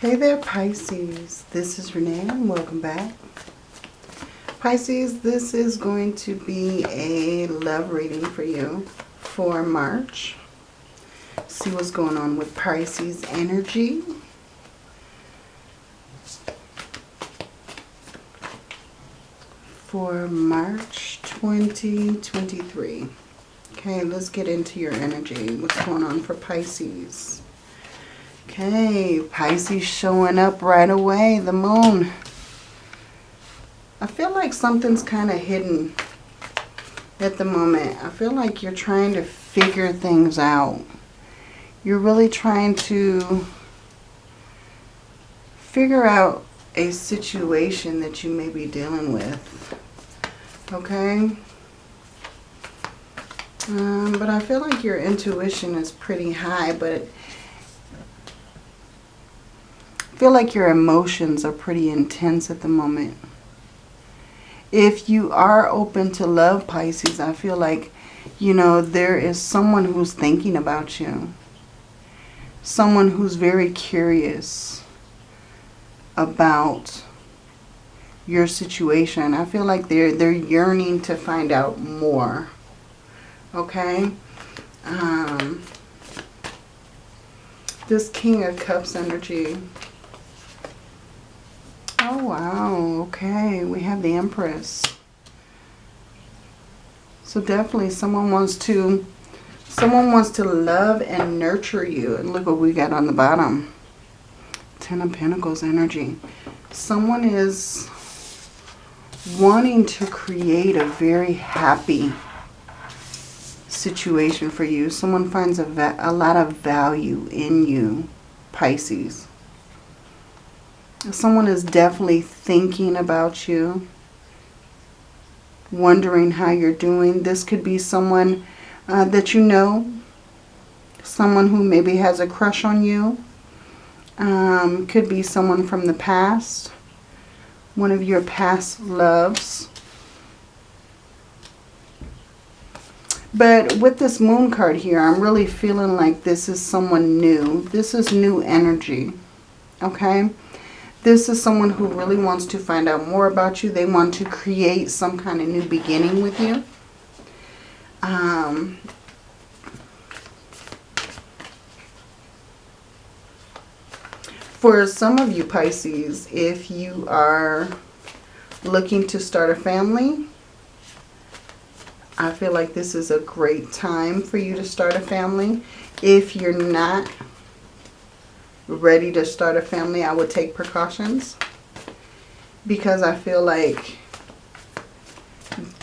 Hey there Pisces, this is Renee and welcome back. Pisces, this is going to be a love reading for you for March. See what's going on with Pisces energy. For March 2023. Okay, let's get into your energy. What's going on for Pisces? Okay, Pisces showing up right away, the moon. I feel like something's kind of hidden at the moment. I feel like you're trying to figure things out. You're really trying to figure out a situation that you may be dealing with. Okay? Um, but I feel like your intuition is pretty high, but feel like your emotions are pretty intense at the moment. If you are open to love, Pisces, I feel like, you know, there is someone who's thinking about you. Someone who's very curious about your situation. I feel like they're, they're yearning to find out more. Okay? Um, this King of Cups energy Oh, wow. Okay, we have the Empress. So definitely someone wants to someone wants to love and nurture you. And look what we got on the bottom. Ten of Pentacles energy. Someone is wanting to create a very happy situation for you. Someone finds a, a lot of value in you, Pisces. Someone is definitely thinking about you, wondering how you're doing. This could be someone uh, that you know, someone who maybe has a crush on you. Um, could be someone from the past, one of your past loves. But with this moon card here, I'm really feeling like this is someone new. This is new energy. Okay? This is someone who really wants to find out more about you. They want to create some kind of new beginning with you. Um, for some of you Pisces, if you are looking to start a family, I feel like this is a great time for you to start a family. If you're not ready to start a family, I would take precautions. Because I feel like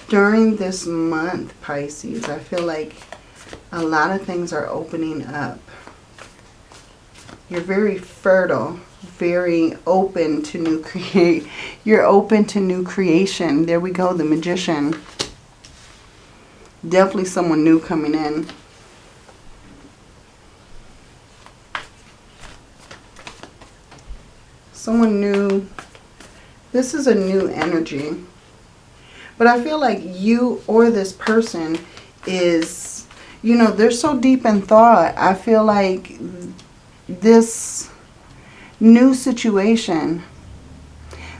during this month, Pisces, I feel like a lot of things are opening up. You're very fertile, very open to new create. You're open to new creation. There we go, the magician. Definitely someone new coming in. Someone new. This is a new energy. But I feel like you or this person is, you know, they're so deep in thought. I feel like this new situation,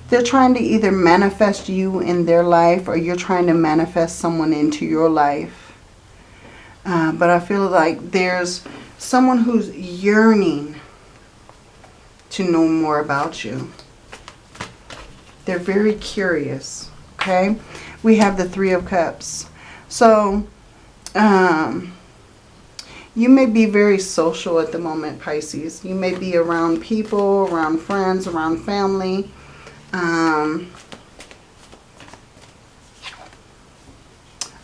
they're trying to either manifest you in their life or you're trying to manifest someone into your life. Uh, but I feel like there's someone who's yearning to know more about you. They're very curious, okay? We have the Three of Cups. So, um, you may be very social at the moment, Pisces. You may be around people, around friends, around family. Um,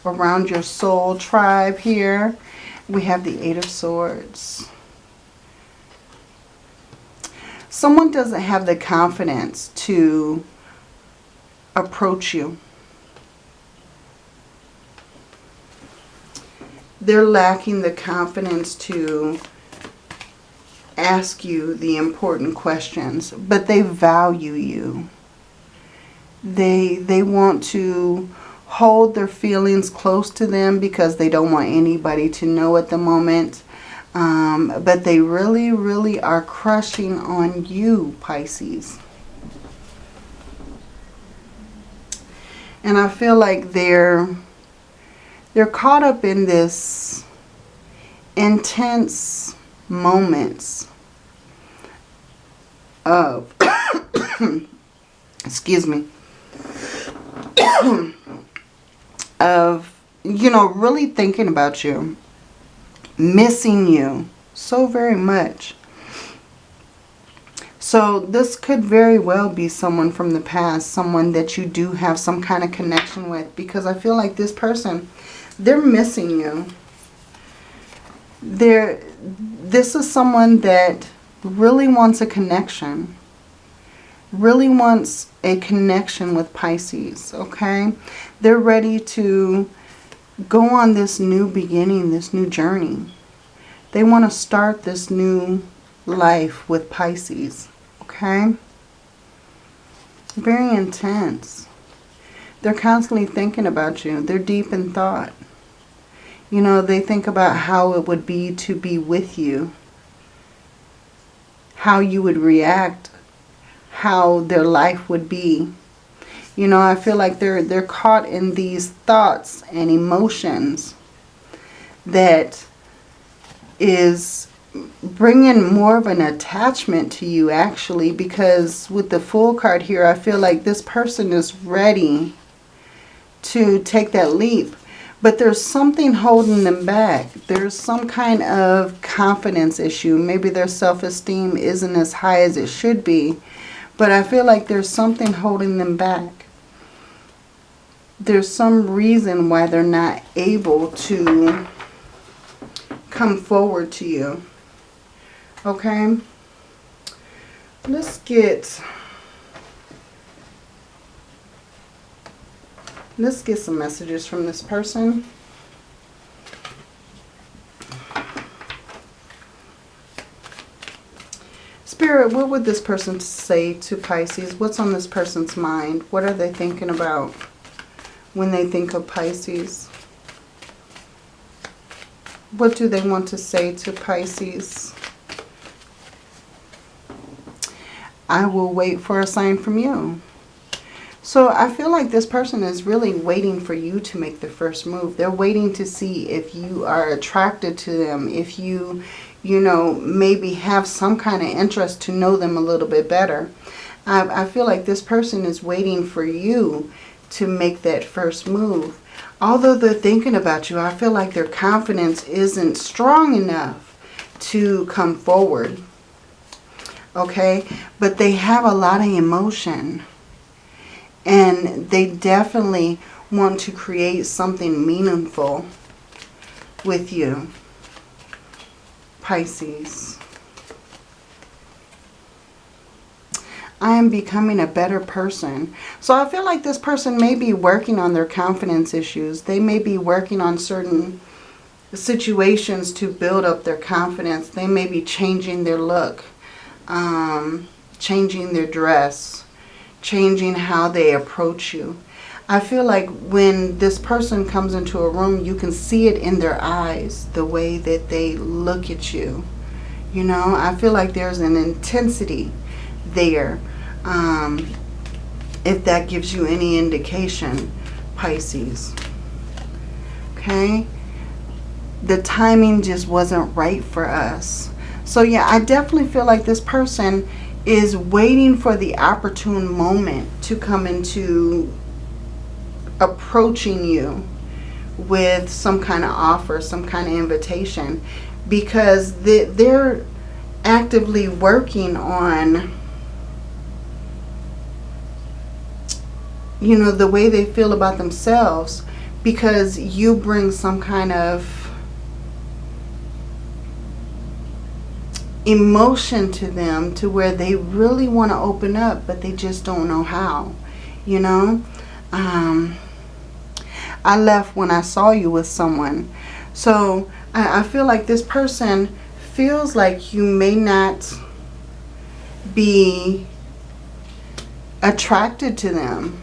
around your soul tribe here. We have the Eight of Swords someone doesn't have the confidence to approach you. They're lacking the confidence to ask you the important questions, but they value you. They, they want to hold their feelings close to them because they don't want anybody to know at the moment. Um, but they really, really are crushing on you, Pisces. And I feel like they're they're caught up in this intense moments of excuse me of you know really thinking about you missing you so very much so this could very well be someone from the past, someone that you do have some kind of connection with. Because I feel like this person, they're missing you. They're, this is someone that really wants a connection. Really wants a connection with Pisces, okay? They're ready to go on this new beginning, this new journey. They want to start this new life with Pisces. Okay? Very intense. They're constantly thinking about you. They're deep in thought. You know, they think about how it would be to be with you. How you would react. How their life would be. You know, I feel like they're they're caught in these thoughts and emotions that is bringing more of an attachment to you actually because with the fool card here I feel like this person is ready to take that leap. But there's something holding them back. There's some kind of confidence issue. Maybe their self-esteem isn't as high as it should be but I feel like there's something holding them back there's some reason why they're not able to come forward to you Okay. Let's get let's get some messages from this person. Spirit, what would this person say to Pisces? What's on this person's mind? What are they thinking about when they think of Pisces? What do they want to say to Pisces? I will wait for a sign from you. So I feel like this person is really waiting for you to make the first move. They're waiting to see if you are attracted to them, if you, you know, maybe have some kind of interest to know them a little bit better. I, I feel like this person is waiting for you to make that first move. Although they're thinking about you, I feel like their confidence isn't strong enough to come forward okay? But they have a lot of emotion. And they definitely want to create something meaningful with you, Pisces. I am becoming a better person. So I feel like this person may be working on their confidence issues. They may be working on certain situations to build up their confidence. They may be changing their look um, changing their dress, changing how they approach you. I feel like when this person comes into a room, you can see it in their eyes, the way that they look at you. You know, I feel like there's an intensity there. Um, if that gives you any indication, Pisces. Okay? The timing just wasn't right for us. So yeah, I definitely feel like this person is waiting for the opportune moment to come into approaching you with some kind of offer, some kind of invitation because they're actively working on you know the way they feel about themselves because you bring some kind of emotion to them to where they really want to open up but they just don't know how you know? Um, I left when I saw you with someone. So I, I feel like this person feels like you may not be attracted to them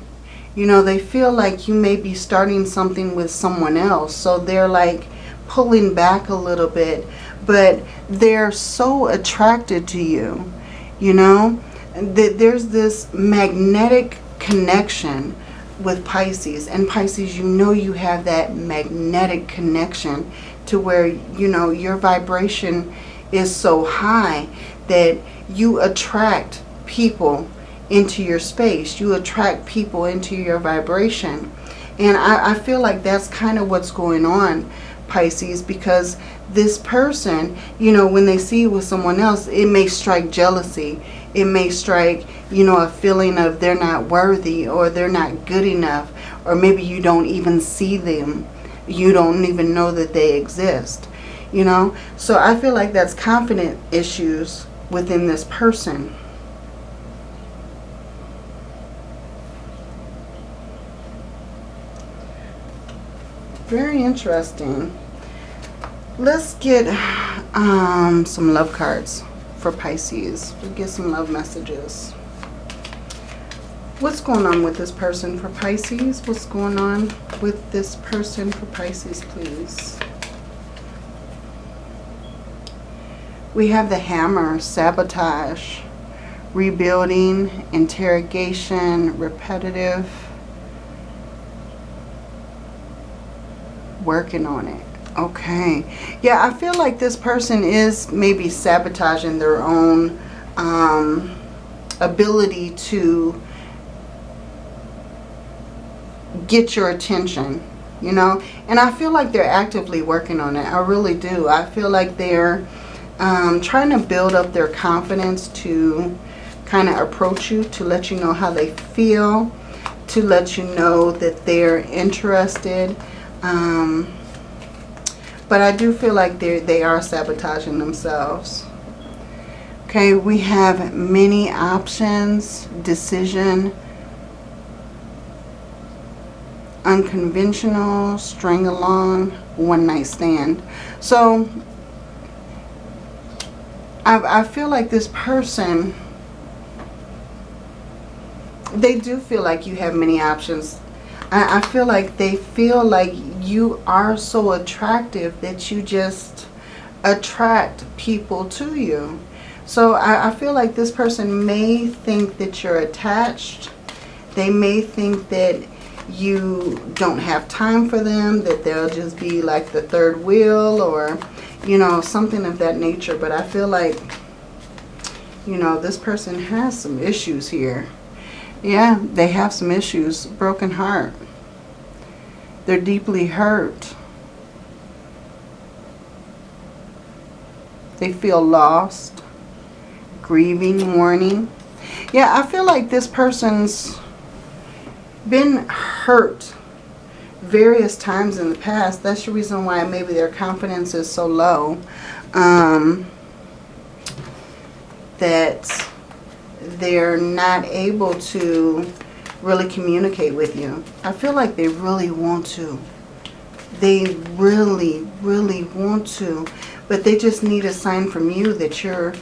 you know they feel like you may be starting something with someone else so they're like pulling back a little bit, but they're so attracted to you, you know? that There's this magnetic connection with Pisces. And Pisces, you know you have that magnetic connection to where, you know, your vibration is so high that you attract people into your space. You attract people into your vibration. And I, I feel like that's kind of what's going on, Pisces, because this person, you know, when they see you with someone else, it may strike jealousy. It may strike, you know, a feeling of they're not worthy or they're not good enough. Or maybe you don't even see them. You don't even know that they exist. You know, so I feel like that's confident issues within this person. Very interesting. Let's get um, some love cards for Pisces. We'll get some love messages. What's going on with this person for Pisces? What's going on with this person for Pisces, please? We have the hammer, sabotage, rebuilding, interrogation, repetitive, working on it. Okay. Yeah, I feel like this person is maybe sabotaging their own um, ability to get your attention, you know. And I feel like they're actively working on it. I really do. I feel like they're um, trying to build up their confidence to kind of approach you, to let you know how they feel, to let you know that they're interested. Um, but I do feel like they they are sabotaging themselves. Okay, we have many options, decision, unconventional, string along, one night stand. So I, I feel like this person, they do feel like you have many options. I, I feel like they feel like you are so attractive that you just attract people to you. So I, I feel like this person may think that you're attached. They may think that you don't have time for them, that they'll just be like the third wheel or, you know, something of that nature. But I feel like, you know, this person has some issues here. Yeah, they have some issues. Broken heart. They're deeply hurt. They feel lost, grieving, mourning. Yeah, I feel like this person's been hurt various times in the past. That's the reason why maybe their confidence is so low. Um, that they're not able to really communicate with you. I feel like they really want to. They really, really want to. But they just need a sign from you that you're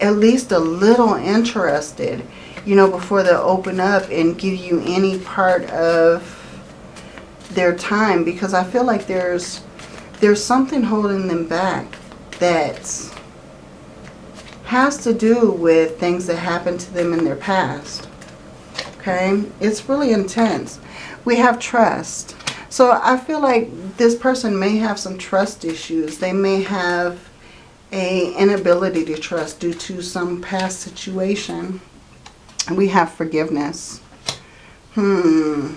at least a little interested, you know, before they'll open up and give you any part of their time. Because I feel like there's there's something holding them back that has to do with things that happened to them in their past okay? It's really intense. We have trust. So I feel like this person may have some trust issues. They may have a inability to trust due to some past situation. And we have forgiveness. Hmm.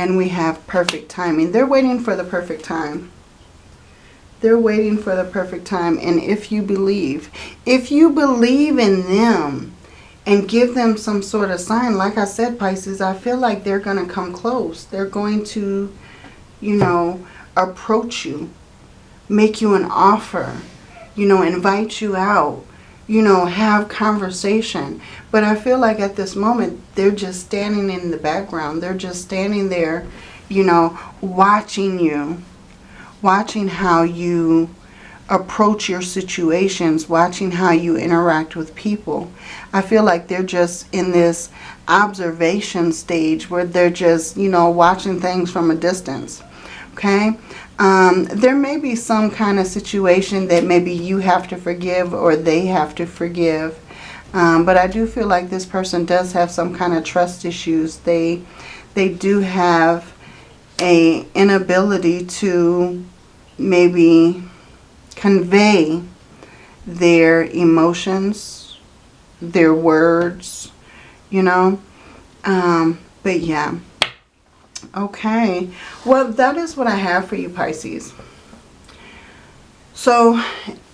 And we have perfect timing. They're waiting for the perfect time. They're waiting for the perfect time. And if you believe, if you believe in them and give them some sort of sign, like I said, Pisces, I feel like they're going to come close. They're going to, you know, approach you, make you an offer, you know, invite you out, you know, have conversation. But I feel like at this moment, they're just standing in the background. They're just standing there, you know, watching you watching how you approach your situations, watching how you interact with people. I feel like they're just in this observation stage where they're just, you know, watching things from a distance. Okay? Um, there may be some kind of situation that maybe you have to forgive or they have to forgive. Um, but I do feel like this person does have some kind of trust issues. They, they do have a inability to maybe convey their emotions, their words, you know. Um, but yeah. Okay. Well, that is what I have for you, Pisces. So,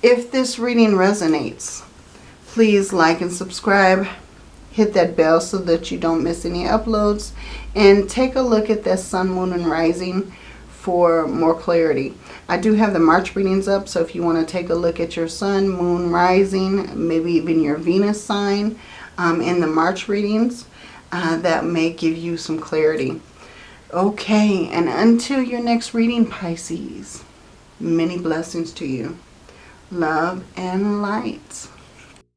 if this reading resonates, please like and subscribe. Hit that bell so that you don't miss any uploads. And take a look at this Sun, Moon, and Rising for more clarity. I do have the March readings up, so if you want to take a look at your Sun, Moon, Rising, maybe even your Venus sign um, in the March readings, uh, that may give you some clarity. Okay, and until your next reading, Pisces, many blessings to you. Love and light.